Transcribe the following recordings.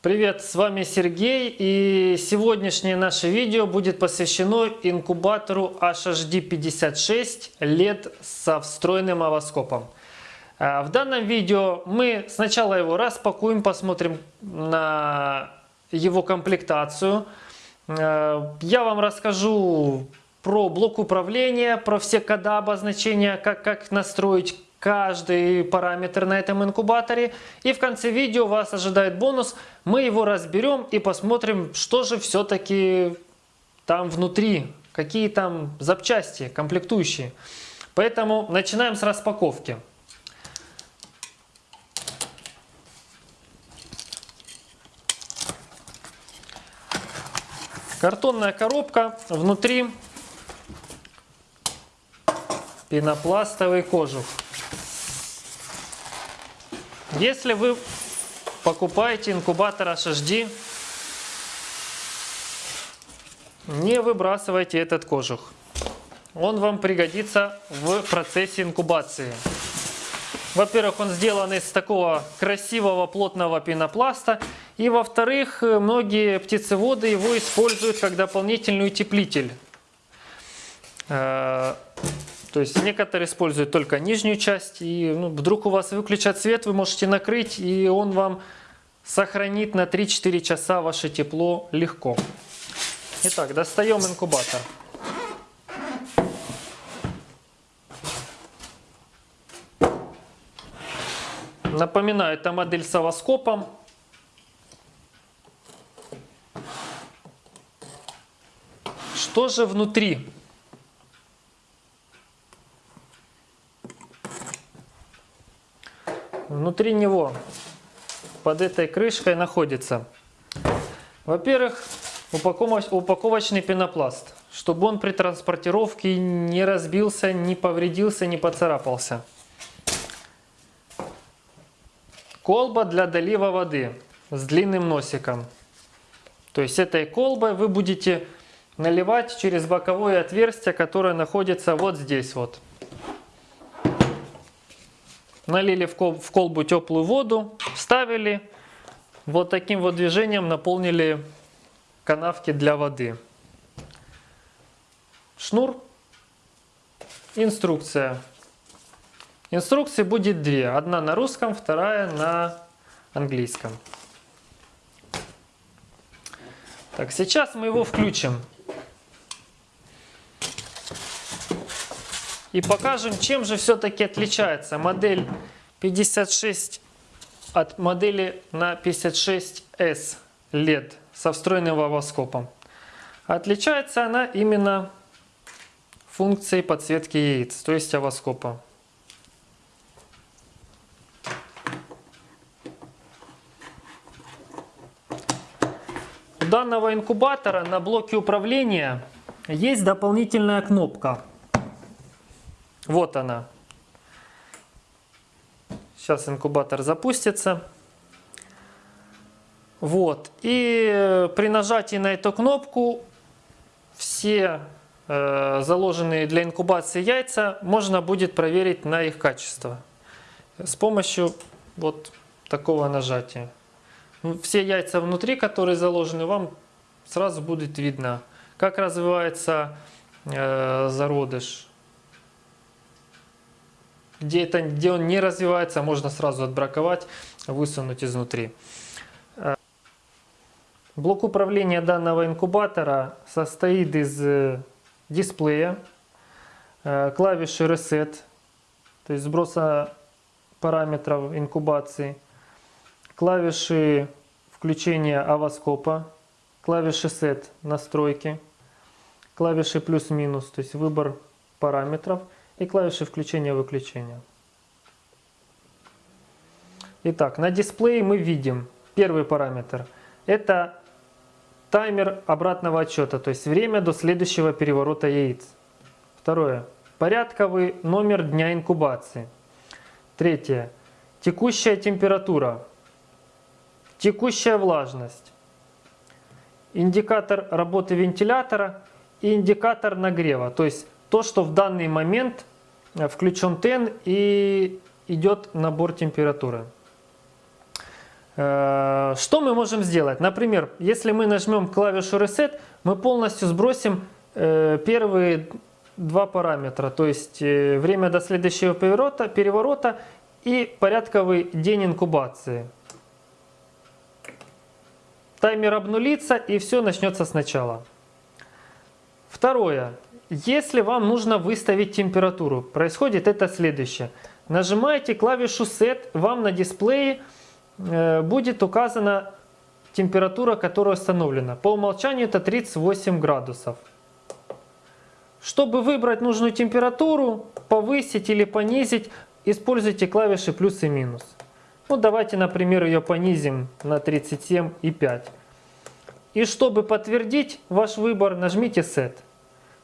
Привет, с вами Сергей и сегодняшнее наше видео будет посвящено инкубатору HHD56 LED со встроенным овоскопом. А, в данном видео мы сначала его распакуем, посмотрим на его комплектацию. А, я вам расскажу про блок управления, про все кода обозначения, как, как настроить каждый параметр на этом инкубаторе. И в конце видео вас ожидает бонус. Мы его разберем и посмотрим, что же все-таки там внутри, какие там запчасти комплектующие. Поэтому начинаем с распаковки. Картонная коробка, внутри пенопластовый кожух. Если вы покупаете инкубатор HHD, не выбрасывайте этот кожух. Он вам пригодится в процессе инкубации. Во-первых, он сделан из такого красивого плотного пенопласта. И во-вторых, многие птицеводы его используют как дополнительный утеплитель. То есть некоторые используют только нижнюю часть, и ну, вдруг у вас выключат свет, вы можете накрыть, и он вам сохранит на 3-4 часа ваше тепло легко. Итак, достаем инкубатор. Напоминаю, это модель с овоскопом. Что же внутри? Внутри него под этой крышкой находится, во-первых, упаковочный пенопласт, чтобы он при транспортировке не разбился, не повредился, не поцарапался. Колба для долива воды с длинным носиком. То есть этой колбой вы будете наливать через боковое отверстие, которое находится вот здесь вот. Налили в колбу теплую воду, вставили, вот таким вот движением наполнили канавки для воды. Шнур, инструкция. Инструкций будет две. Одна на русском, вторая на английском. Так, сейчас мы его включим. И покажем, чем же все-таки отличается модель 56 от модели на 56S LED со встроенным вавоскопом. Отличается она именно функцией подсветки яиц, то есть овоскопа. У данного инкубатора на блоке управления есть дополнительная кнопка вот она. Сейчас инкубатор запустится. Вот. И при нажатии на эту кнопку все э, заложенные для инкубации яйца можно будет проверить на их качество. С помощью вот такого нажатия. Все яйца внутри, которые заложены, вам сразу будет видно, как развивается э, зародыш где, это, где он не развивается, можно сразу отбраковать, высунуть изнутри. Э, блок управления данного инкубатора состоит из э, дисплея, э, клавиши Reset, то есть сброса параметров инкубации, клавиши включения авоскопа, клавиши Set настройки, клавиши плюс-минус, то есть выбор параметров – и клавиши включения-выключения. Итак, на дисплее мы видим первый параметр. Это таймер обратного отчета, то есть время до следующего переворота яиц. Второе. Порядковый номер дня инкубации. Третье. Текущая температура. Текущая влажность. Индикатор работы вентилятора и индикатор нагрева. То есть то, что в данный момент включен ТЭН и идет набор температуры. Э, что мы можем сделать? Например, если мы нажмем клавишу Reset, мы полностью сбросим э, первые два параметра, то есть э, время до следующего переворота, переворота и порядковый день инкубации. Таймер обнулится и все начнется сначала. Второе. Если вам нужно выставить температуру, происходит это следующее. Нажимаете клавишу Set, вам на дисплее э, будет указана температура, которая установлена. По умолчанию это 38 градусов. Чтобы выбрать нужную температуру, повысить или понизить, используйте клавиши плюс и минус. Ну, давайте, например, ее понизим на 37,5. И чтобы подтвердить ваш выбор, нажмите Set.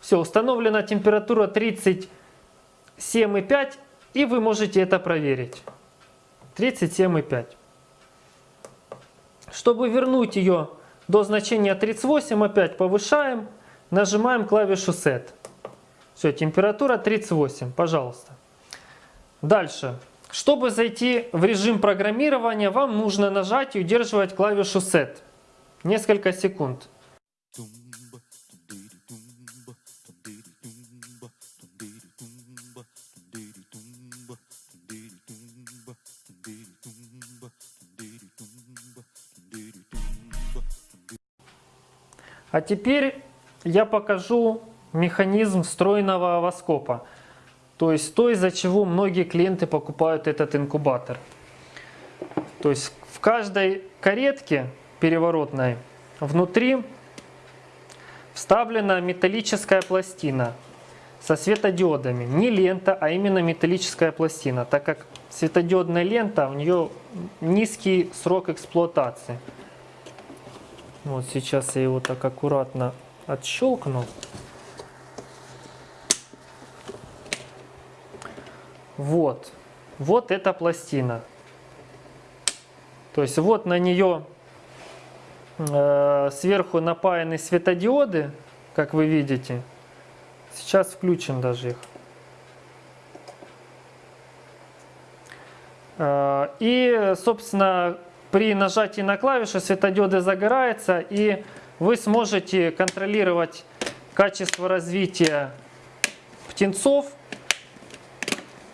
Все, установлена температура 37,5, и вы можете это проверить. 37,5. Чтобы вернуть ее до значения 38, опять повышаем, нажимаем клавишу Set. Все, температура 38, пожалуйста. Дальше. Чтобы зайти в режим программирования, вам нужно нажать и удерживать клавишу Set. Несколько секунд. А теперь я покажу механизм встроенного овоскопа. То есть то, из-за чего многие клиенты покупают этот инкубатор. То есть в каждой каретке переворотной внутри вставлена металлическая пластина со светодиодами. Не лента, а именно металлическая пластина, так как светодиодная лента, у нее низкий срок эксплуатации. Вот сейчас я его так аккуратно отщелкнул. Вот. Вот эта пластина. То есть вот на нее э, сверху напаяны светодиоды, как вы видите. Сейчас включим даже их. Э, и, собственно, при нажатии на клавиши светодиоды загораются, и вы сможете контролировать качество развития птенцов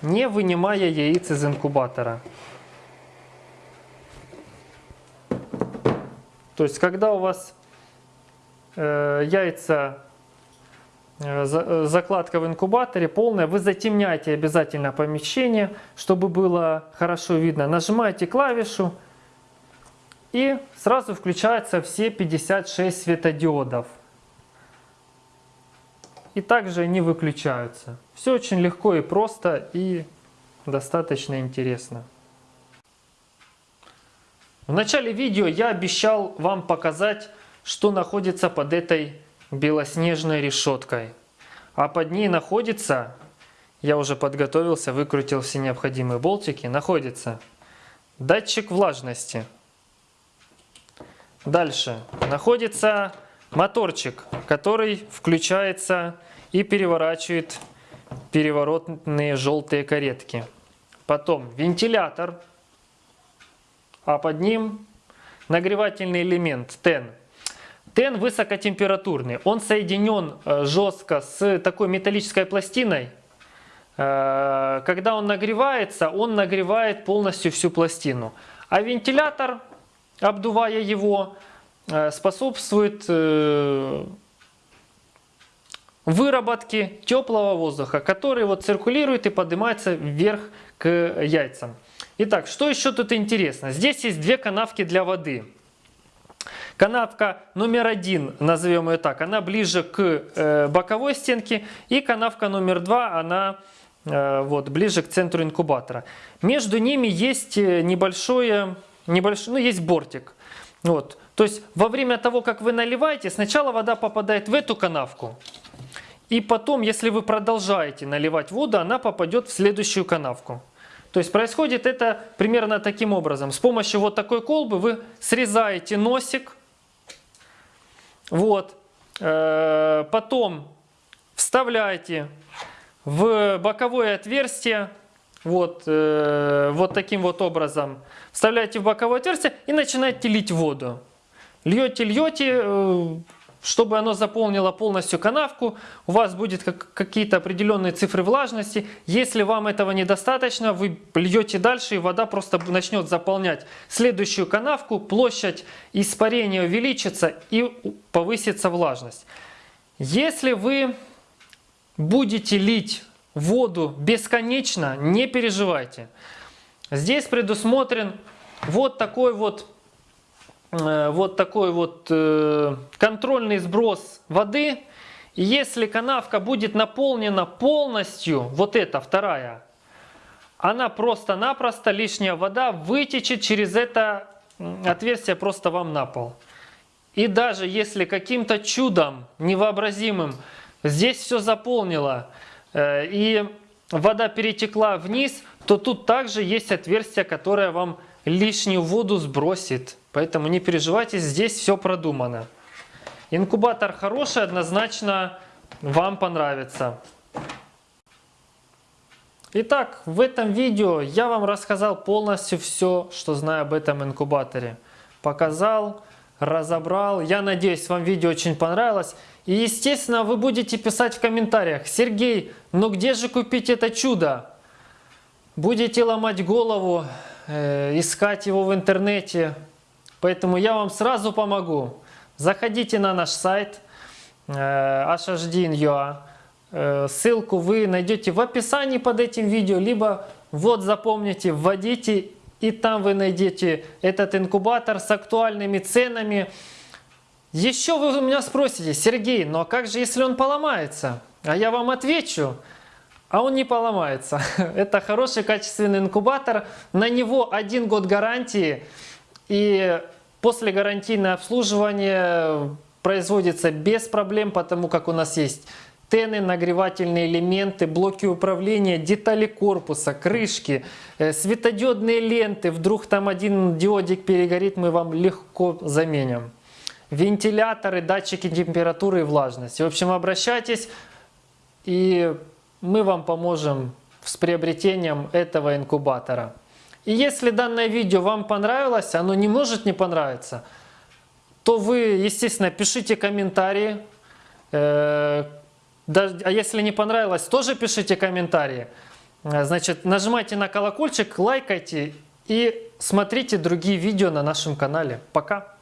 не вынимая яиц из инкубатора. То есть, когда у вас э, яйца, э, за, закладка в инкубаторе полная, вы затемняете обязательно помещение, чтобы было хорошо видно. Нажимаете клавишу и сразу включаются все 56 светодиодов и также они выключаются. Все очень легко и просто и достаточно интересно. В начале видео я обещал вам показать, что находится под этой белоснежной решеткой. А под ней находится, я уже подготовился, выкрутил все необходимые болтики, находится датчик влажности. Дальше находится моторчик, который включается и переворачивает переворотные желтые каретки. Потом вентилятор, а под ним нагревательный элемент ТЭН. ТЭН высокотемпературный, он соединен э, жестко с такой металлической пластиной. Э, когда он нагревается, он нагревает полностью всю пластину. А вентилятор, обдувая его, Э, способствует э, выработке теплого воздуха, который вот циркулирует и поднимается вверх к яйцам. Итак, что еще тут интересно? Здесь есть две канавки для воды. Канавка номер один, назовем ее так, она ближе к э, боковой стенке. И канавка номер два, она вот, ближе к центру инкубатора. Между ними есть небольшое, небольшой, ну, есть бортик. Вот. То есть во время того, как вы наливаете, сначала вода попадает в эту канавку. И потом, если вы продолжаете наливать воду, она попадет в следующую канавку. То есть происходит это примерно таким образом. С помощью вот такой колбы вы срезаете носик. Вот. Э, потом вставляете в боковое отверстие вот, э, вот таким вот образом. Вставляете в боковое отверстие и начинаете лить воду. Льете, льете, э, чтобы оно заполнило полностью канавку, у вас будет как, какие-то определенные цифры влажности. Если вам этого недостаточно, вы льете дальше, и вода просто начнет заполнять следующую канавку, площадь испарения увеличится и повысится влажность. Если вы будете лить воду бесконечно, не переживайте. Здесь предусмотрен вот такой вот Э, вот такой вот э, контрольный сброс воды. Если канавка будет наполнена полностью, вот эта вторая, она просто-напросто, лишняя вода вытечет через это отверстие просто вам на пол. И даже если каким-то чудом невообразимым здесь все заполнило э, и вода перетекла вниз, то тут также есть отверстие, которое вам лишнюю воду сбросит. Поэтому не переживайте, здесь все продумано. Инкубатор хороший, однозначно вам понравится. Итак, в этом видео я вам рассказал полностью все, что знаю об этом инкубаторе. Показал, разобрал. Я надеюсь, вам видео очень понравилось. И, естественно, вы будете писать в комментариях, Сергей, ну где же купить это чудо? Будете ломать голову, э, искать его в интернете, Поэтому я вам сразу помогу. Заходите на наш сайт э, hhdin.ua. Э, ссылку вы найдете в описании под этим видео, либо вот запомните, вводите, и там вы найдете этот инкубатор с актуальными ценами. Еще вы у меня спросите, Сергей, ну а как же, если он поломается? А я вам отвечу, а он не поломается. Это хороший качественный инкубатор, на него один год гарантии. И после гарантийное обслуживание производится без проблем, потому как у нас есть тены, нагревательные элементы, блоки управления, детали корпуса, крышки, э, светодиодные ленты. Вдруг там один диодик перегорит, мы вам легко заменим. Вентиляторы, датчики температуры и влажности. В общем, обращайтесь, и мы вам поможем с приобретением этого инкубатора. И если данное видео вам понравилось, оно не может не понравиться, то вы, естественно, пишите комментарии. Э, а если не понравилось, тоже пишите комментарии. Э, значит, нажимайте на колокольчик, лайкайте и смотрите другие видео на нашем канале. Пока!